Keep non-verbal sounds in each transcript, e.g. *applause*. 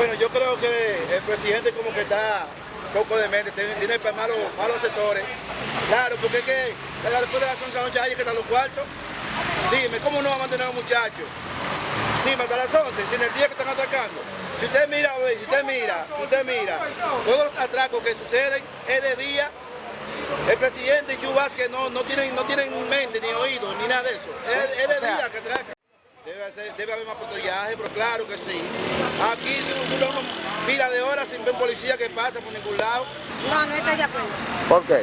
Bueno, yo creo que el presidente como que está poco de mente, tiene, tiene malos, malos asesores. Claro, porque es que después de las 11 de la noche hay que estar los cuartos. Dime, ¿cómo no va a mantener a los muchachos? Dime, hasta las 11, si en el día que están atracando. Si usted mira, si usted mira, si usted mira, todos los atracos que suceden es de día. El presidente y Chu Vázquez no, no, tienen, no tienen mente, ni oído, ni nada de eso. Es, es de O sea, día que atracan. Debe, hacer- debe haber más patrullaje, pero claro que sí. Aquí dura una pila de horas sin ver policía que pasa por ningún lado. No, no estoy de acuerdo. ¿Por qué?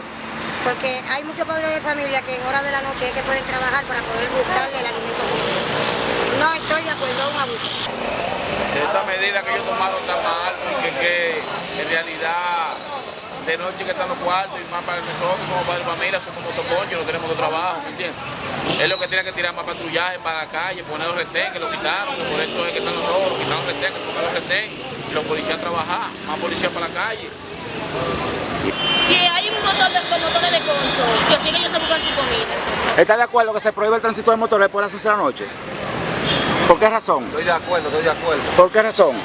Porque hay muchos padres de familia que en horas de la noche es que pueden trabajar para poder buscarle el alimento a sus hijos. No estoy de acuerdo, es un abuso. Esa medida que ellos tomaron está mal, porque que en realidad de noche que están los cuartos y más para nosotros como padres de familia somos motoconchos, no tenemos de trabajo, ¿me entiendes? Es lo que tiene que tirar más patrullaje para la calle, poner los retén, que lo quitaron, que por eso es que están los robos, quitaron los retén, que tocaron los retén, y los policías trabajar, más policías para la calle. Si hay un motor de, con motores de concho, si así que ellos se buscan su comida. ¿Está de acuerdo que se prohíbe el tránsito de motores de las 11 de la noche? ¿Por qué razón? Estoy de acuerdo, estoy de acuerdo. ¿Por qué razón?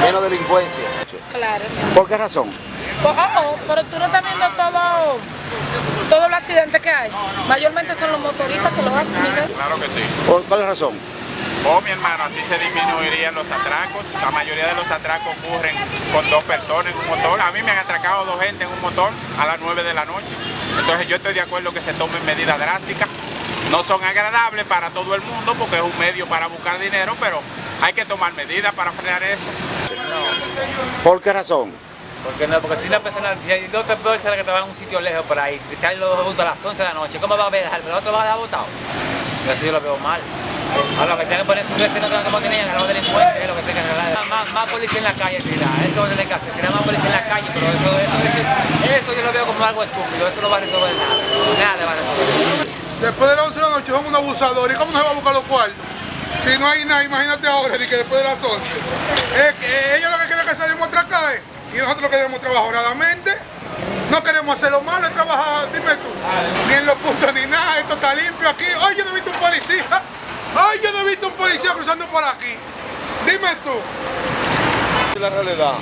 Menos delincuencia. Claro. ¿Por qué razón? Oh, oh, oh, pero tú no estás viendo todo, todos los accidentes que hay. Mayormente son los motoristas que lo hacen, Miguel. Claro que sí. ¿Por cuál razón? Oh, mi hermano, así se disminuirían los atracos. La mayoría de los atracos ocurren con dos personas en un motor. A mí me han atracado dos gente en un motor a las 9 de la noche. Entonces yo estoy de acuerdo que se tomen medidas drásticas. No son agradables para todo el mundo porque es un medio para buscar dinero, pero hay que tomar medidas para frenar eso. ¿Por qué razón? Porque no, porque si una persona, si hay dos personas que trabajan en un sitio lejos por ahí, que están los dos juntos a las 11 de la noche, ¿cómo va a ver? ¿El otro va a dejar votado? Yo eso yo lo veo mal. Ahora lo que tienen que poner su destino como tenían a los delincuentes, es lo que tienen que. Más, más policía en la calle, tirar, eso es lo que que hacer, más policía en la calle, pero eso, eso, eso, yo lo veo como algo estúpido, eso no va a resolver nada, nada va a resolver. Después de las 11 de la noche son un abusador. ¿Y cómo se va a buscar los cuartos? Si no hay nada, imagínate ahora, ni que después de las 11. Es que ellos lo que quieren es que salimos a atracar, ¿eh? Y nosotros lo queremos trabajar honradamente. No queremos hacer lo malo, trabajar, dime tú, ni en los puntos ni nada, esto está limpio aquí. Ay, yo no he visto un policía. Ay, yo no he visto un policía cruzando por aquí. Dime tú. La realidad,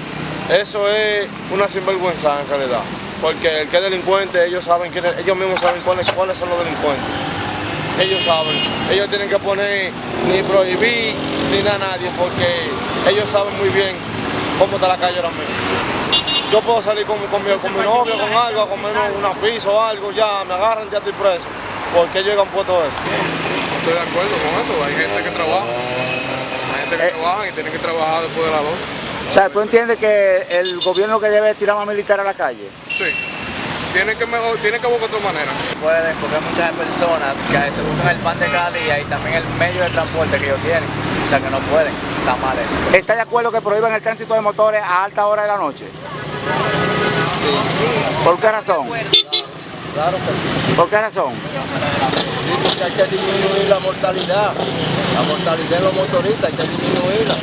eso es una sinvergüenza en realidad. Porque el que es delincuente, ellos saben quién es- ellos mismos saben cuáles, cuáles son los delincuentes. Ellos saben. Ellos tienen que poner ni prohibir ni nada a nadie porque ellos saben muy bien cómo está la calle ahora mismo. Yo puedo salir con, con mi, con mi novio, con algo, a comer una pizza o algo, ya me agarran, ya estoy preso. ¿Por qué ellos han puesto eso? Estoy de acuerdo con eso. Hay gente que trabaja. Hay gente que Eh. trabaja y tiene que trabajar después de las 12. O sea, ¿tú entiendes que el gobierno que debe tirar más militar a la calle? Sí. Tienen que, mejor, tienen que buscar otra manera. Pueden, porque hay muchas personas que se buscan el pan de cada día y también el medio de transporte que ellos tienen, o sea que no pueden, está mal eso. ¿Está de acuerdo que prohíban el tránsito de motores a alta hora de la noche? ¿Por qué razón? Claro que sí. ¿Por qué razón? Sí, porque hay que disminuir la mortalidad. La mortalidad de los motoristas hay que disminuirla.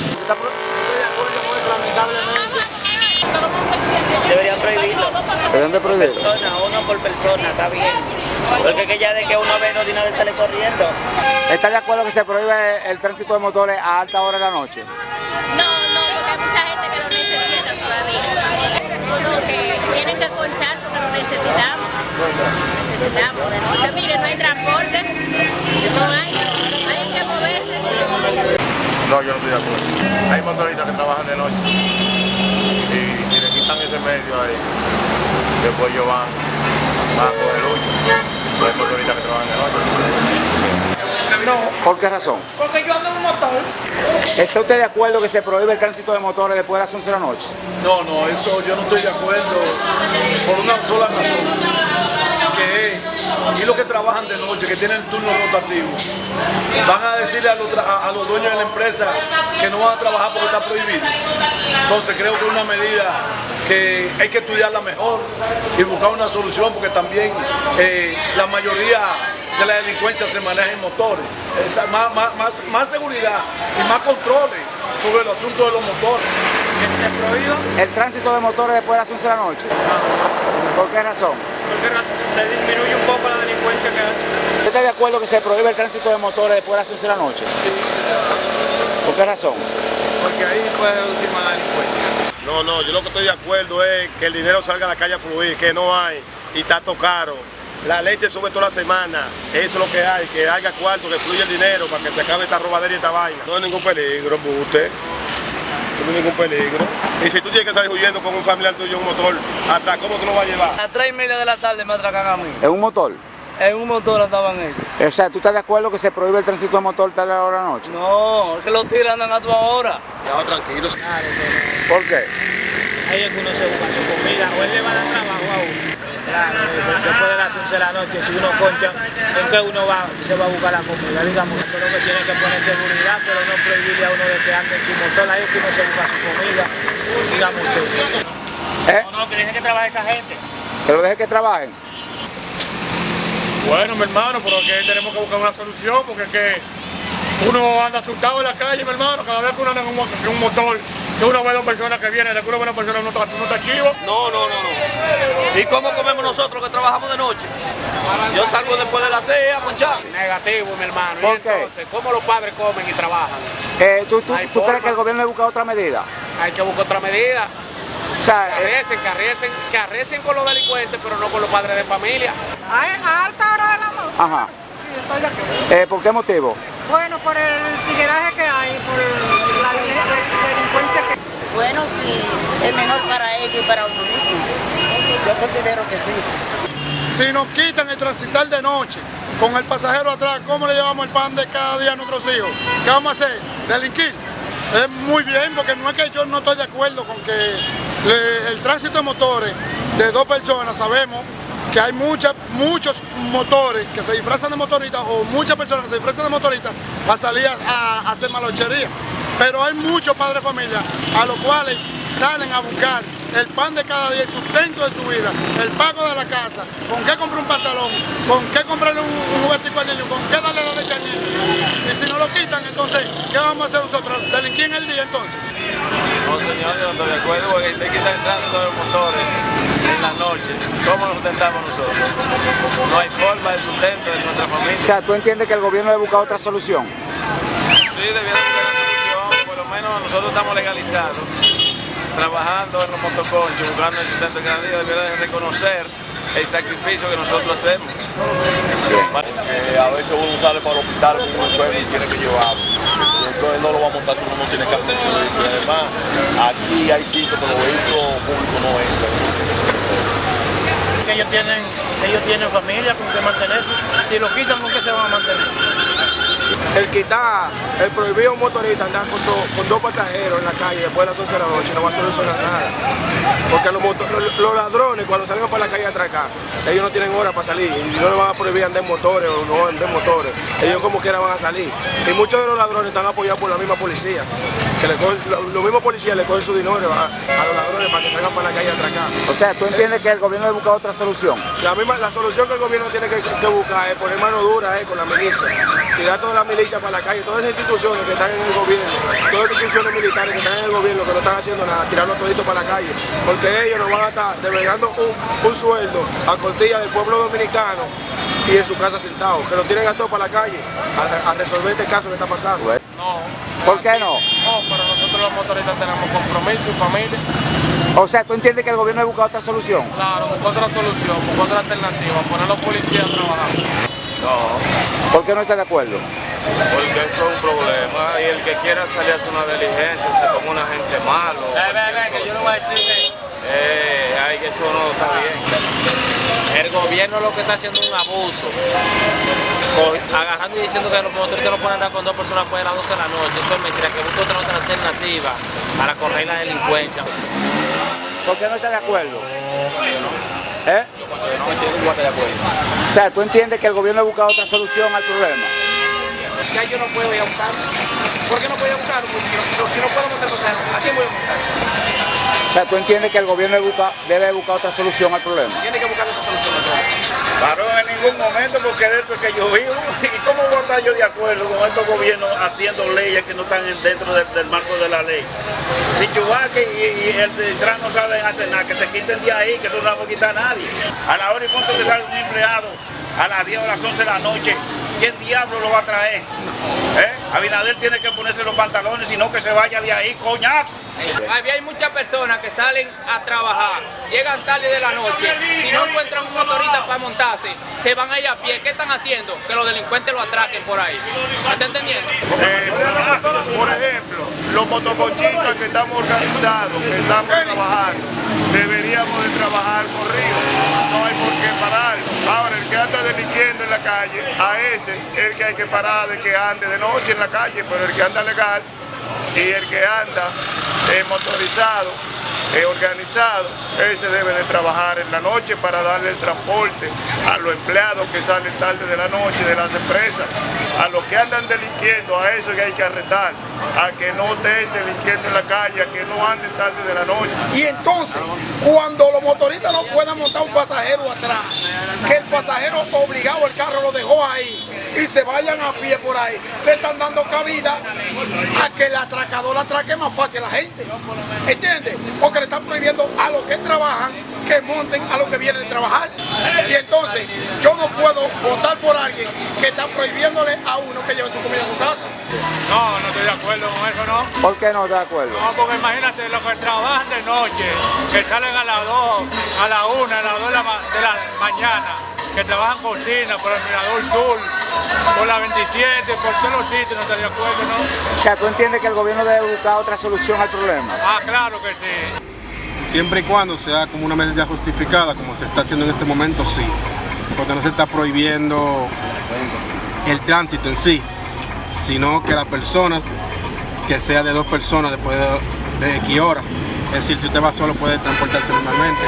Deberían prohibirlo. ¿Deben de prohibir? Persona, uno por persona, está bien. Porque es que ya de que uno ve no de una vez sale corriendo. ¿Está de acuerdo que se prohíbe el tránsito de motores a alta hora de la noche? No, no, porque hay mucha gente que lo necesita todavía. No, no, que tienen que conchar porque lo necesitamos. Necesitamos de noche. Mire, no hay transporte, no hay, no hay en qué moverse. No, yo no estoy de acuerdo. Hay motoristas que trabajan de noche. Y si le quitan ese medio ahí, después ellos van, van a coger lucha. Hay motoristas que trabajan de noche. ¿Por qué razón? Porque yo ando en un motor. ¿Está usted de acuerdo que se prohíbe el tránsito de motores después de las 11 de la noche? No, no, eso yo no estoy de acuerdo por una sola razón, que es, y los que trabajan de noche, que tienen turno rotativo, van a decirle a los, a los dueños de la empresa que no van a trabajar porque está prohibido. Entonces creo que es una medida que hay que estudiarla mejor y buscar una solución porque también eh, la mayoría de la delincuencia se maneja en motores. Esa- más, más, más, más seguridad y más controles sobre el asunto de los motores. ¿Que se prohíba? ¿El tránsito de motores después de las 11 de la noche? ¿Por qué razón? Porque se disminuye un poco la delincuencia que hay. ¿Usted está de acuerdo que se prohíbe el tránsito de motores después de las 11 de la noche? ¿Por qué razón? porque ahí puede reducir más la delincuencia. No, no, yo lo que estoy de acuerdo es que el dinero salga a la calle a fluir, que no hay y está caro. La ley te sube toda la semana, eso es lo que hay, que haya cuarto, que fluya el dinero para que se acabe esta robadera y esta vaina. No hay ningún peligro, usted. No hay ningún peligro. Y si tú tienes que salir huyendo con un familiar tuyo en un motor, ¿hasta cómo tú lo vas a llevar? A las 3 y media de la tarde me atracan a mí. ¿En un motor? En un motor andaban ellos. O sea, ¿tú estás de acuerdo que se prohíbe el tránsito de motor tal hora de la noche? No, es que los tigres andan a toda hora. Ya, tranquilos. ¿Por qué? Ahí es que uno se busca su comida, o él le va a dar trabajo a uno. Claro, después de las 11 de la noche, si uno concha, ¿en qué uno va, se va a buscar la comida? Digamos, pero que tiene que poner seguridad, pero no prohibirle a uno de que ande en su motor, ahí es que uno se busca su comida, digamos usted. ¿Eh? No, no, que deje que trabaje esa gente. ¿Que lo deje que trabajen? Bueno, mi hermano, pero que tenemos que buscar una solución porque es que uno anda asustado en la calle, mi hermano, cada vez que uno anda en un, en un motor, que uno ve dos personas que vienen, de que uno ve una persona no está, no está chivo. No, no, no, no. ¿Y cómo comemos nosotros que trabajamos de noche? Yo salgo después de las 6 a ponchar. Negativo, mi hermano. ¿Por y qué? entonces, ¿cómo los padres comen y trabajan? Eh, ¿Tú, tú, tú crees que el gobierno debe buscar otra medida? Hay que buscar otra medida. O sea, Que arrecen, que arrecen, que arrecen con los delincuentes, pero no con los padres de familia. A alta hora de la noche. ajá. Sí, estoy de acuerdo. Eh, ¿Por qué motivo? Bueno, por el tigueraje que hay, por la deli- de- delincuencia que Bueno, sí, es mejor para ellos y para uno mismo. Yo considero que sí. Si nos quitan el transitar de noche con el pasajero atrás, ¿cómo le llevamos el pan de cada día a nuestros hijos? ¿Qué vamos a hacer? ¿Delinquir? Es muy bien, porque no es que yo no estoy de acuerdo con que le- el tránsito de motores de dos personas, sabemos que hay muchas, muchos motores que se disfrazan de motoristas o muchas personas que se disfrazan de motoristas para salir a, a hacer malochería. Pero hay muchos padres de familia a los cuales salen a buscar el pan de cada día, el sustento de su vida, el pago de la casa, con qué comprar un pantalón, con qué comprarle un, un juguetico al niño, con qué darle la leche al niño. Y si no lo quitan, entonces, ¿qué vamos a hacer nosotros? ¿Delinquir en el día entonces? No, señor, yo no estoy de acuerdo porque te quitan de los motores en la noche. ¿Cómo lo sustentamos nosotros? No hay forma de sustento de nuestra O familia. sea, ¿tú entiendes que el gobierno debe buscar otra solución? Sí, debiera buscar una solución. Por lo menos nosotros estamos legalizados, trabajando en los motoconchos, buscando el sustento cada día. Debiera de reconocer el sacrificio que nosotros hacemos. Eh, a veces uno sale para el hospital con un enfermo y tiene que llevarlo. Entonces no lo va a montar si uno no tiene carro de vehículo. Y además, aquí hay sitios que los vehículos públicos no entran. Que ellos tienen, ellos tienen familia con que mantenerse. Si lo quitan, ¿con qué se van a mantener? El quitar, el prohibir a un motorista andar con, do- con dos pasajeros en la calle después de las 11 de la noche no va a solucionar nada. Porque los, los- los ladrones cuando salgan para la calle a atracar, ellos no tienen hora para salir y no les van a prohibir andar en motores o no andar en motores. Ellos como quiera van a salir. Y muchos de los ladrones están apoyados por la misma policía. Que le cogen- lo- los mismos policías le cogen su dinero a, a los ladrones para que salgan para la calle a atracar. O sea, ¿tú entiendes que el gobierno debe buscar otra solución? La, misma, la solución que el gobierno tiene que, que buscar es poner mano dura eh, con la milicia, tirar toda la milicia para la calle, todas las instituciones que están en el gobierno, todas las instituciones militares que están en el gobierno que no están haciendo nada, tirarlos toditos para la calle, porque ellos nos van a estar devengando un, un sueldo a costilla del pueblo dominicano y en su casa sentados, que lo tienen a todos para la calle a, a resolver este caso que está pasando. No. ¿Por qué no? No, pero nosotros los motoristas tenemos compromiso y familia. O sea, ¿tú entiendes que el gobierno debe buscar otra solución? Claro, buscar otra solución, buscar otra alternativa, poner a los policías a trabajar. No, ¿Por qué no está de acuerdo? porque eso es un problema y el que quiera salir a hacer una diligencia se como una gente malo. Ve, ve, ve, que yo le voy a decir que Eh, ay, que eso no está bien. el gobierno lo que está haciendo es un abuso. Agarrando y diciendo que los motoristas no pueden andar con dos personas después de las 12 de la noche. Eso es mentira, que busque otra, otra alternativa para correr la delincuencia. ¿Por qué no está de acuerdo? ¿Eh? O sea, ¿tú entiendes que el gobierno debe buscar otra solución al problema? Ya yo no puedo ir a buscarlo. ¿Por qué no puedo ir a? Porque yo- si no puedo montar pasajero, ¿a quién voy a buscar? O sea, ¿tú entiendes que el gobierno debe buscar, debe buscar otra solución al problema? Tiene que buscar otra solución. Claro, en ningún momento, porque de esto es que yo vivo. *laughs* ¿Y cómo voy a yo de acuerdo con estos gobiernos haciendo leyes que no están en- dentro del, marco de la ley? Si Chubaque y, y el Trump no saben hacer nada, que se quiten de ahí, que eso no va a quitar nadie. A la hora y punto que sale un empleado a las 10 o las 11 de la noche ¿quién diablo lo va a traer? ¿Eh? Abinader tiene que ponerse los pantalones, sino que se vaya de ahí, coñazo. Había hay muchas personas que salen a trabajar, llegan tarde de la noche, si no encuentran un motorista para montarse, se van a ir a pie. ¿Qué están haciendo? Que los delincuentes lo atraquen por ahí. ¿Me está entendiendo? Eh, por ejemplo, los motoconchistas que estamos organizados, que estamos trabajando, deberíamos de trabajar corrido, no hay por qué parar. Ahora, el que anda delinquiendo en la calle, a ese es el que hay que parar de que ande de noche en la calle, pero el que anda legal y el que anda eh, motorizado, eh, organizado, ese debe de trabajar en la noche para darle el transporte a los empleados que salen tarde de la noche de las empresas, a los que andan delinquiendo, a eso que hay que arrestar, a que no estén delinquiendo en la calle, a que no anden tarde de la noche. Y entonces, cuando los motoristas no puedan montar un pasajero atrás, que el pasajero obligado, el carro lo dejó ahí, y se vayan a pie por ahí, le están dando cabida a que el atracador atraque más fácil a la gente. ¿Entiendes? Porque le están prohibiendo a los que trabajan que monten a los que vienen de trabajar. Y entonces, yo no puedo votar por alguien que está prohibiéndole a uno que lleve su comida a su casa. No, no estoy de acuerdo con eso, ¿no? ¿Por qué no está de acuerdo? No, porque imagínate los que trabajan de noche, que salen a las 2, a la 1, a las 2 de la, ma- de la mañana, que trabajan cocina por el Mirador Sur, por la 27, por todos los sitios, no estoy de acuerdo, ¿no? O sea, ¿tú entiendes que el gobierno debe buscar otra solución al problema? Ah, claro que sí. Siempre y cuando sea como una medida justificada, como se está haciendo en este momento, sí. Porque no se está prohibiendo el tránsito en sí, sino que las personas, que sea de dos personas después de, de X horas, es decir, si usted va solo puede transportarse normalmente.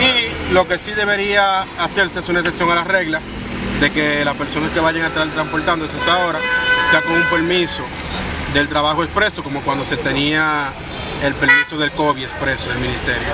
Y lo que sí debería hacerse es una excepción a la regla de que las personas que vayan a estar transportándose esa hora sea con un permiso del trabajo expreso, como cuando se tenía el permiso del COVID expreso del ministerio.